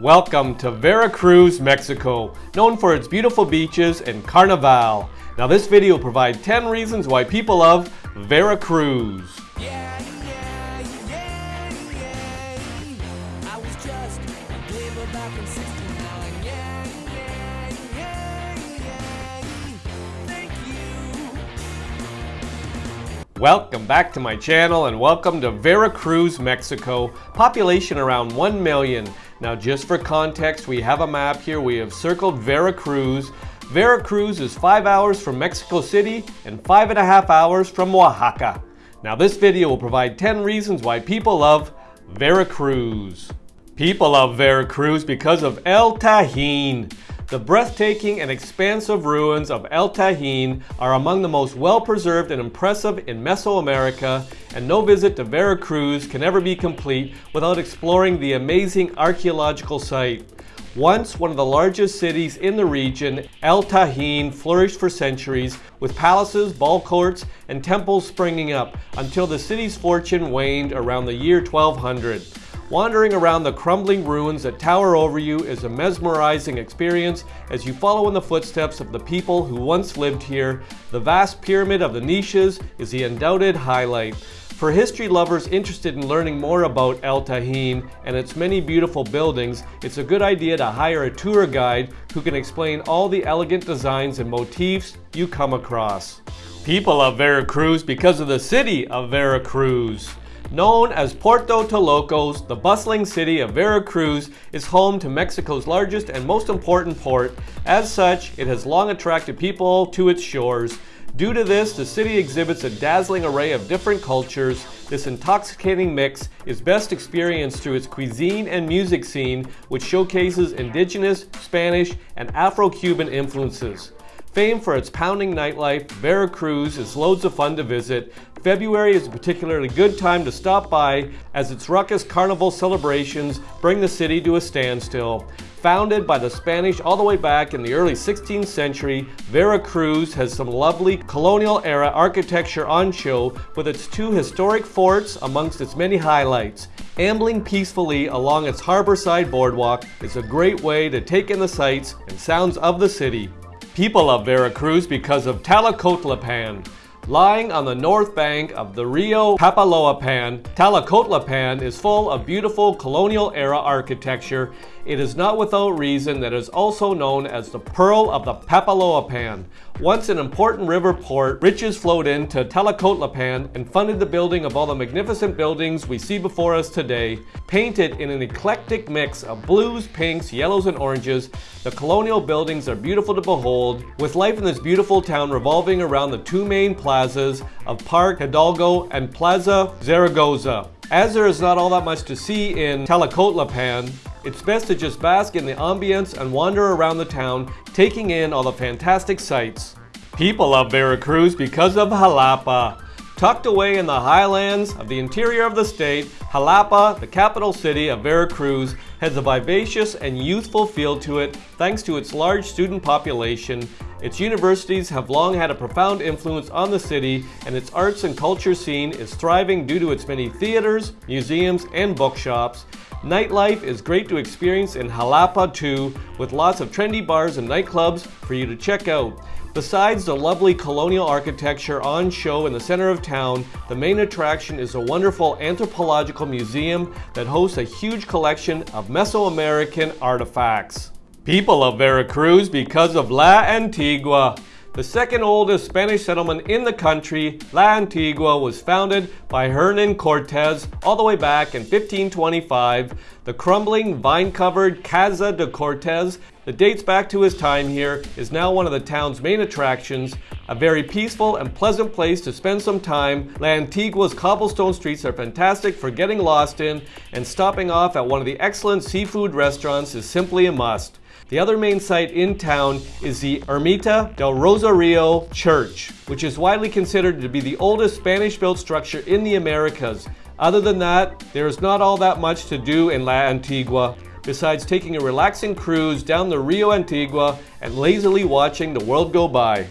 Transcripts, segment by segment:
Welcome to Veracruz, Mexico, known for its beautiful beaches and carnival. Now this video will provide 10 reasons why people love Veracruz. Yeah, yeah, yeah, yeah. I was just a glimmer back in 69. Yeah, yeah, yeah, yeah. Thank you. Welcome back to my channel and welcome to Veracruz, Mexico. Population around 1 million. Now just for context, we have a map here. We have circled Veracruz. Veracruz is 5 hours from Mexico City and 5 and a half hours from Oaxaca. Now this video will provide 10 reasons why people love Veracruz. People love Veracruz because of El Tajín. The breathtaking and expansive ruins of El Tajín are among the most well-preserved and impressive in Mesoamerica, and no visit to Veracruz can ever be complete without exploring the amazing archaeological site. Once one of the largest cities in the region, El Tajín flourished for centuries with palaces, ball courts, and temples springing up until the city's fortune waned around the year 1200. Wandering around the crumbling ruins that tower over you is a mesmerizing experience as you follow in the footsteps of the people who once lived here. The vast pyramid of the niches is the undoubted highlight. For history lovers interested in learning more about El Tajín and its many beautiful buildings, it's a good idea to hire a tour guide who can explain all the elegant designs and motifs you come across. People of Veracruz because of the city of Veracruz. Known as Puerto Tolocos, the bustling city of Veracruz is home to Mexico's largest and most important port. As such, it has long attracted people to its shores. Due to this, the city exhibits a dazzling array of different cultures. This intoxicating mix is best experienced through its cuisine and music scene, which showcases indigenous, Spanish, and Afro-Cuban influences. Famed for its pounding nightlife, Veracruz is loads of fun to visit. February is a particularly good time to stop by as its ruckus carnival celebrations bring the city to a standstill. Founded by the Spanish all the way back in the early 16th century, Veracruz has some lovely colonial era architecture on show with its two historic forts amongst its many highlights. Ambling peacefully along its harborside boardwalk is a great way to take in the sights and sounds of the city. People love Veracruz because of Tlacotalpan. Lying on the north bank of the Rio Papaloapan, Tlacotalpan is full of beautiful colonial era architecture. It is not without reason that it is also known as the Pearl of the Papaloapan. Once an important river port, riches flowed into Tlacotalpan and funded the building of all the magnificent buildings we see before us today. Painted in an eclectic mix of blues, pinks, yellows, and oranges, the colonial buildings are beautiful to behold, with life in this beautiful town revolving around the two main plazas of Park Hidalgo and Plaza Zaragoza. As there is not all that much to see in Tlacotalpan, it's best to just bask in the ambience and wander around the town, taking in all the fantastic sights. People love Veracruz because of Jalapa. Tucked away in the highlands of the interior of the state, Jalapa, the capital city of Veracruz, has a vivacious and youthful feel to it thanks to its large student population. Its universities have long had a profound influence on the city, and its arts and culture scene is thriving due to its many theaters, museums, and bookshops. Nightlife is great to experience in Jalapa too, with lots of trendy bars and nightclubs for you to check out. Besides the lovely colonial architecture on show in the center of town, the main attraction is a wonderful anthropological museum that hosts a huge collection of Mesoamerican artifacts. People of Veracruz because of La Antigua. The second oldest Spanish settlement in the country, La Antigua was founded by Hernan Cortez all the way back in 1525. The crumbling, vine-covered Casa de Cortez that dates back to his time here is now one of the town's main attractions, a very peaceful and pleasant place to spend some time. La Antigua's cobblestone streets are fantastic for getting lost in, and stopping off at one of the excellent seafood restaurants is simply a must. The other main site in town is the Ermita del Rosario Church, which is widely considered to be the oldest Spanish-built structure in the Americas. Other than that, there is not all that much to do in La Antigua, besides taking a relaxing cruise down the Rio Antigua and lazily watching the world go by.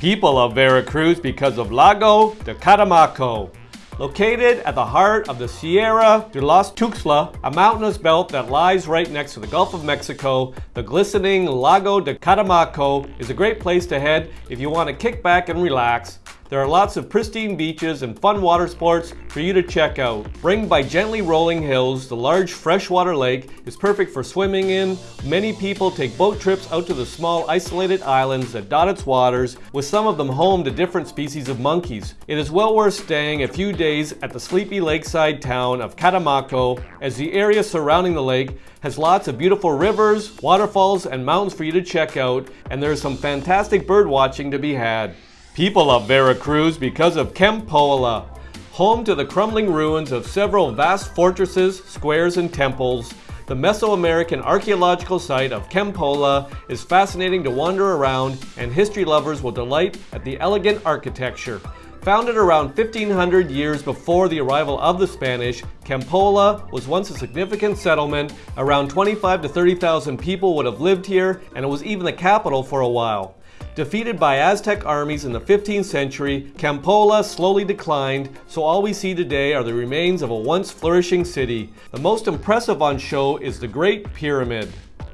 People love Veracruz because of Lago de Catemaco. Located at the heart of the Sierra de los Tuxtla, a mountainous belt that lies right next to the Gulf of Mexico, the glistening Lago de Catemaco is a great place to head if you want to kick back and relax. There are lots of pristine beaches and fun water sports for you to check out. Ringed by gently rolling hills, the large freshwater lake is perfect for swimming in. Many people take boat trips out to the small isolated islands that dot its waters, with some of them home to different species of monkeys. It is well worth staying a few days at the sleepy lakeside town of Catemaco, as the area surrounding the lake has lots of beautiful rivers, waterfalls, and mountains for you to check out, and there is some fantastic bird watching to be had. People of Veracruz because of Kempoala, home to the crumbling ruins of several vast fortresses, squares, and temples. The Mesoamerican archaeological site of Kempoala is fascinating to wander around, and history lovers will delight at the elegant architecture. Founded around 1500 years before the arrival of the Spanish, Kempoala was once a significant settlement. Around 25 to 30,000 people would have lived here, and it was even the capital for a while. Defeated by Aztec armies in the 15th century, Kempoala slowly declined, so all we see today are the remains of a once flourishing city. The most impressive on show is the Great Pyramid.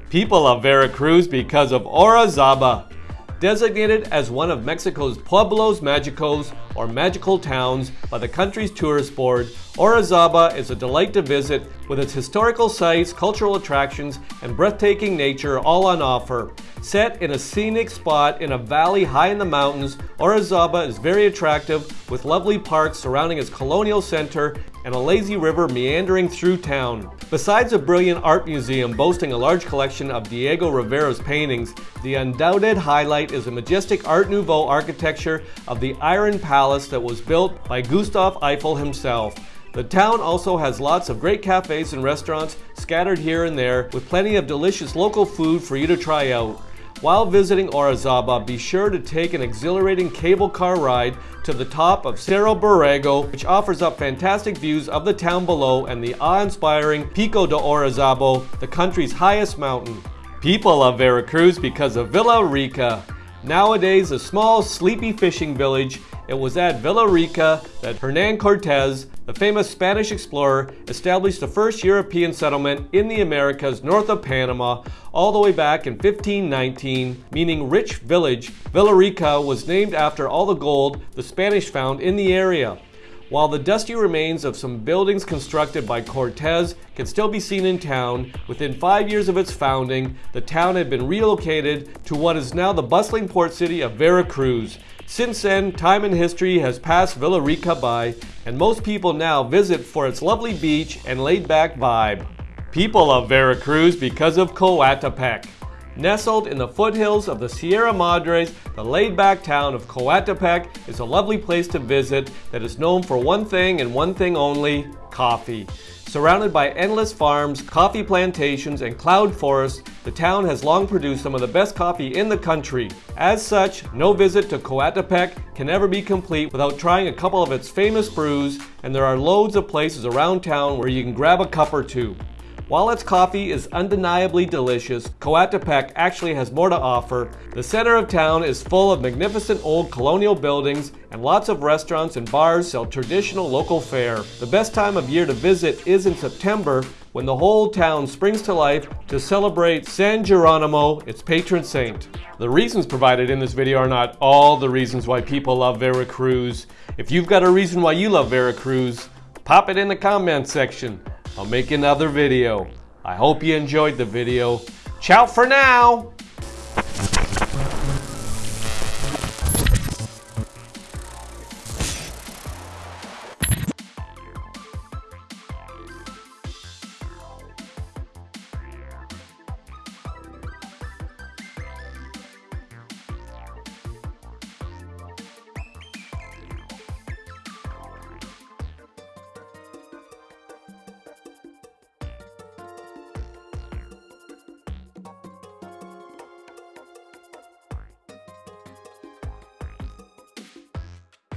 People of Veracruz because of Orizaba. Designated as one of Mexico's Pueblos Magicos, or magical towns, by the country's tourist board, Orizaba is a delight to visit with its historical sites, cultural attractions, and breathtaking nature all on offer. Set in a scenic spot in a valley high in the mountains, Orizaba is very attractive with lovely parks surrounding its colonial center and a lazy river meandering through town. Besides a brilliant art museum boasting a large collection of Diego Rivera's paintings, the undoubted highlight is the majestic Art Nouveau architecture of the Iron Palace that was built by Gustave Eiffel himself. The town also has lots of great cafes and restaurants scattered here and there with plenty of delicious local food for you to try out. While visiting Orizaba, be sure to take an exhilarating cable car ride to the top of Cerro Borrego, which offers up fantastic views of the town below and the awe-inspiring Pico de Orizaba, the country's highest mountain. People love Veracruz because of Villa Rica. Nowadays a small, sleepy fishing village, it was at Villa Rica that Hernan Cortez, the famous Spanish explorer, established the first European settlement in the Americas north of Panama all the way back in 1519, meaning rich village. Villa Rica was named after all the gold the Spanish found in the area. While the dusty remains of some buildings constructed by Cortez can still be seen in town, within five years of its founding, the town had been relocated to what is now the bustling port city of Veracruz. Since then, time and history has passed Villa Rica by, and most people now visit for its lovely beach and laid-back vibe. People love Veracruz because of Coatepec. Nestled in the foothills of the Sierra Madres, the laid-back town of Coatepec is a lovely place to visit that is known for one thing and one thing only, coffee. Surrounded by endless farms, coffee plantations, and cloud forests, the town has long produced some of the best coffee in the country. As such, no visit to Coatepec can ever be complete without trying a couple of its famous brews, and there are loads of places around town where you can grab a cup or two. While its coffee is undeniably delicious, Coatepec actually has more to offer. The center of town is full of magnificent old colonial buildings and lots of restaurants and bars sell traditional local fare. The best time of year to visit is in September when the whole town springs to life to celebrate San Geronimo, its patron saint. The reasons provided in this video are not all the reasons why people love Veracruz. If you've got a reason why you love Veracruz, pop it in the comment section. I'll make another video. I hope you enjoyed the video. Ciao for now!